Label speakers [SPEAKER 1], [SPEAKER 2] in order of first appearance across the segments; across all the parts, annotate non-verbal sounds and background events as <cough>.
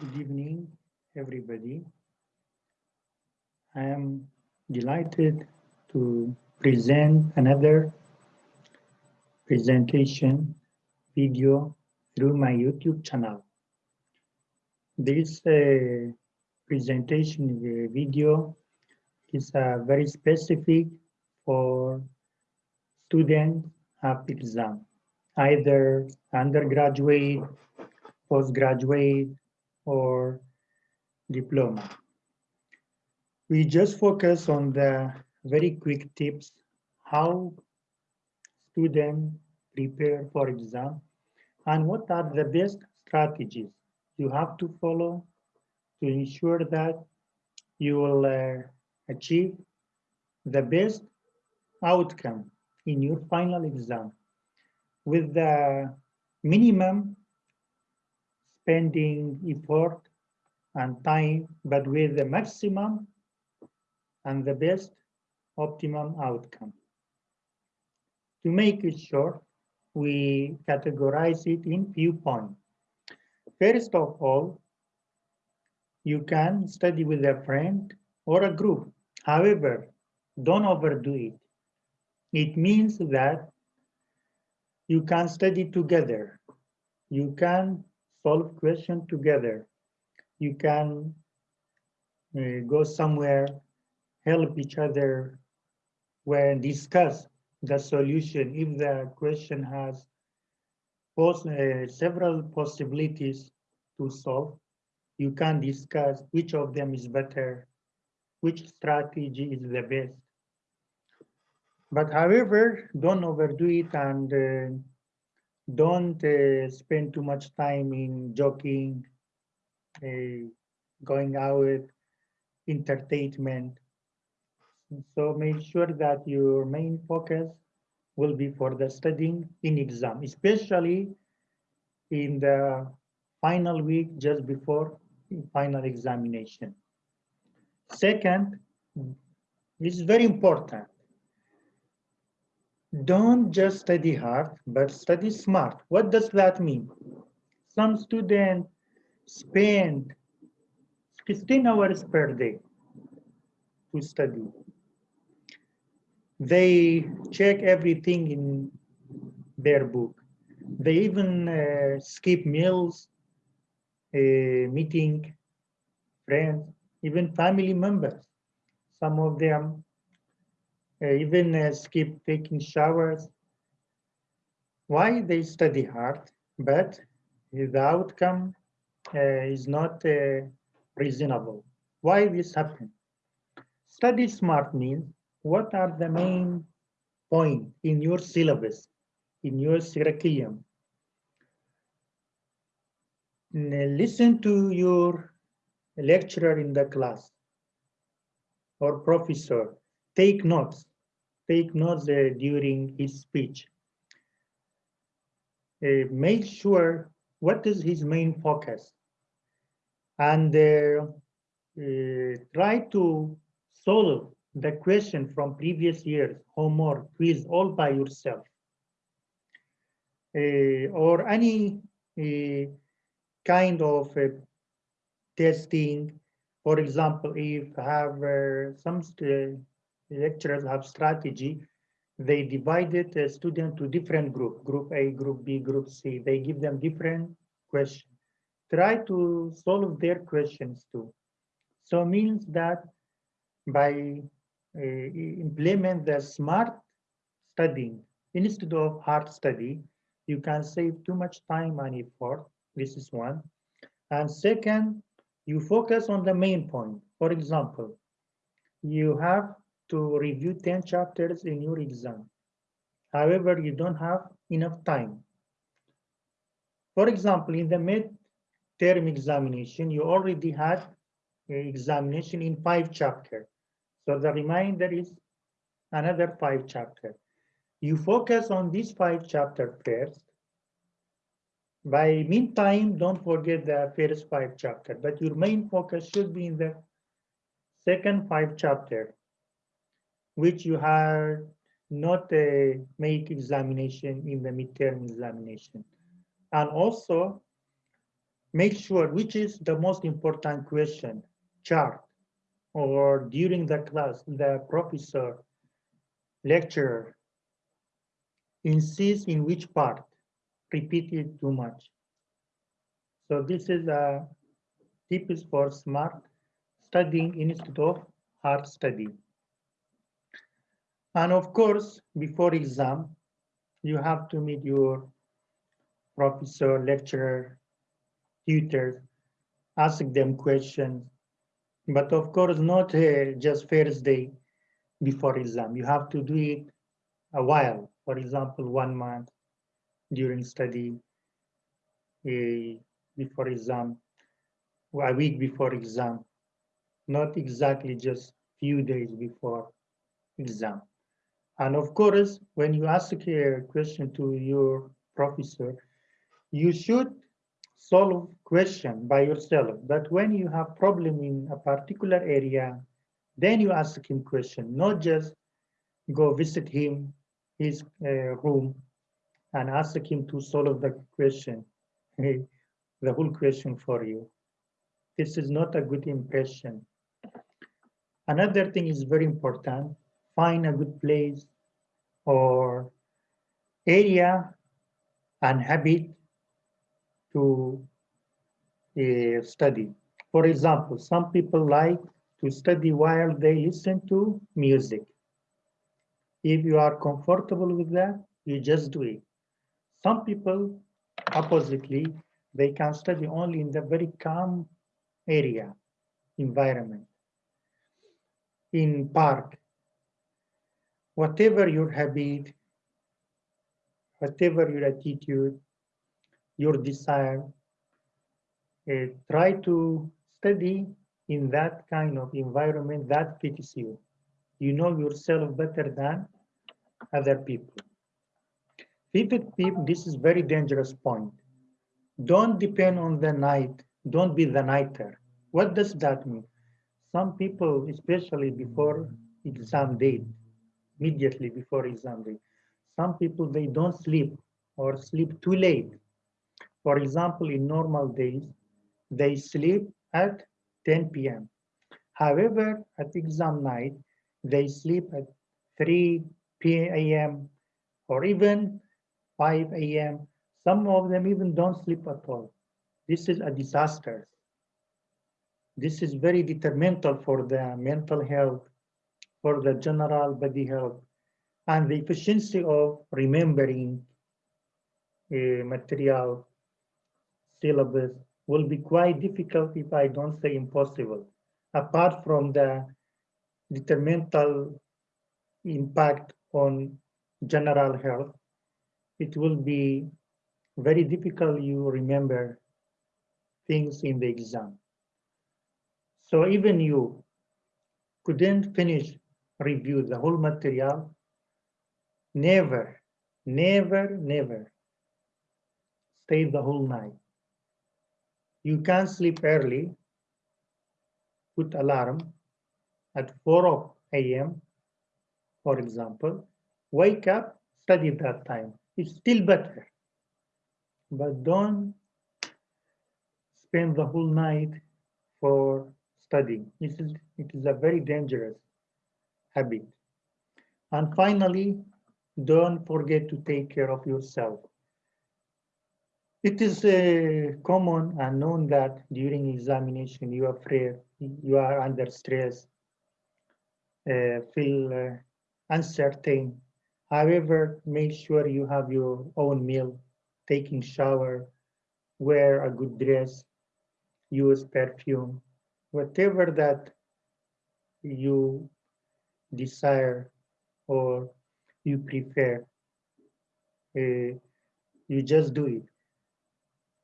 [SPEAKER 1] Good evening, everybody. I am delighted to present another presentation video through my YouTube channel. This uh, presentation uh, video is uh, very specific for students of exam, either undergraduate, postgraduate, or diploma. We just focus on the very quick tips, how students prepare for exam, and what are the best strategies you have to follow to ensure that you will uh, achieve the best outcome in your final exam with the minimum spending effort and time, but with the maximum and the best optimum outcome. To make it short, we categorize it in few points. First of all, you can study with a friend or a group. However, don't overdo it. It means that you can study together. You can solve question together. You can uh, go somewhere, help each other when discuss the solution. If the question has pos uh, several possibilities to solve, you can discuss which of them is better, which strategy is the best. But however, don't overdo it and uh, don't uh, spend too much time in joking, uh, going out, entertainment. So make sure that your main focus will be for the studying in exam, especially in the final week just before final examination. Second, this is very important don't just study hard, but study smart. What does that mean? Some students spend 15 hours per day to study. They check everything in their book. They even uh, skip meals, uh, meeting friends, even family members. Some of them even uh, skip taking showers. Why they study hard, but the outcome uh, is not reasonable. Why this happen? Study smart means what are the main point in your syllabus, in your curriculum. Listen to your lecturer in the class or professor. Take notes take notes uh, during his speech. Uh, make sure what is his main focus and uh, uh, try to solve the question from previous years, homework, quiz, all by yourself. Uh, or any uh, kind of testing. For example, if have some lecturers have strategy, they divided the student to different group, group A, group B, group C. They give them different questions. Try to solve their questions too. So means that by uh, implement the smart studying instead of hard study, you can save too much time and effort. This is one. And second, you focus on the main point. For example, you have to review 10 chapters in your exam. However, you don't have enough time. For example, in the mid-term examination, you already had an examination in five chapters. So the remainder is another five chapters. You focus on these five chapters first. By meantime, don't forget the first five chapters, but your main focus should be in the second five chapters which you have not uh, make examination in the midterm examination. And also make sure which is the most important question, chart, or during the class, the professor, lecturer, insists in which part, repeat it too much. So this is a tips for smart studying instead of hard study. And of course, before exam, you have to meet your professor, lecturer, tutors, ask them questions. But of course, not uh, just first day before exam. You have to do it a while. For example, one month during study, uh, before exam, a week before exam, not exactly just few days before exam. And of course, when you ask a question to your professor, you should solve question by yourself. But when you have problem in a particular area, then you ask him question, not just go visit him, his uh, room, and ask him to solve the question, <laughs> the whole question for you. This is not a good impression. Another thing is very important, find a good place or area and habit to uh, study. For example, some people like to study while they listen to music. If you are comfortable with that, you just do it. Some people, oppositely, they can study only in the very calm area, environment, in park, whatever your habit, whatever your attitude, your desire, uh, try to study in that kind of environment that fits you. You know yourself better than other people. Fifth people, this is very dangerous point. Don't depend on the night. Don't be the nighter. What does that mean? Some people, especially before exam date, immediately before exam day, some people, they don't sleep or sleep too late. For example, in normal days, they sleep at 10 p.m. However, at exam night, they sleep at 3 p.m. or even 5 a.m. Some of them even don't sleep at all. This is a disaster. This is very detrimental for the mental health, for the general body health, and the efficiency of remembering uh, material syllabus will be quite difficult if I don't say impossible. Apart from the detrimental impact on general health, it will be very difficult you remember things in the exam. So even you couldn't finish review the whole material, never, never, never stay the whole night. You can sleep early, put alarm at 4 a.m., for example, wake up, study that time. It's still better. But don't spend the whole night for studying. This is, it is a very dangerous habit. And finally, don't forget to take care of yourself. It is uh, common and known that during examination you are afraid, you are under stress, uh, feel uh, uncertain. However, make sure you have your own meal, taking shower, wear a good dress, use perfume, whatever that you desire or you prefer, uh, you just do it.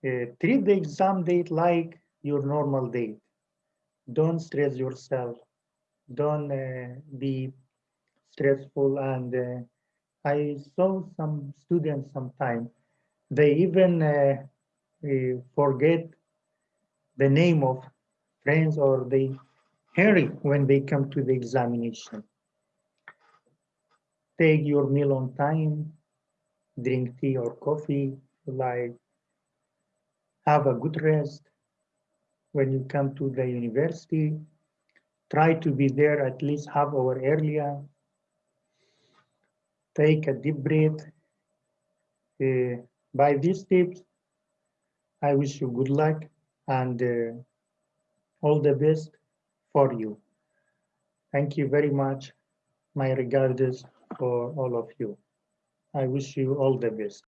[SPEAKER 1] Uh, treat the exam date like your normal date. Don't stress yourself. Don't uh, be stressful. And uh, I saw some students sometimes, they even uh, uh, forget the name of friends or they hurry when they come to the examination. Take your meal on time, drink tea or coffee, like have a good rest when you come to the university. Try to be there at least half hour earlier. Take a deep breath. Uh, by these tips, I wish you good luck and uh, all the best for you. Thank you very much. My regards for all of you. I wish you all the best.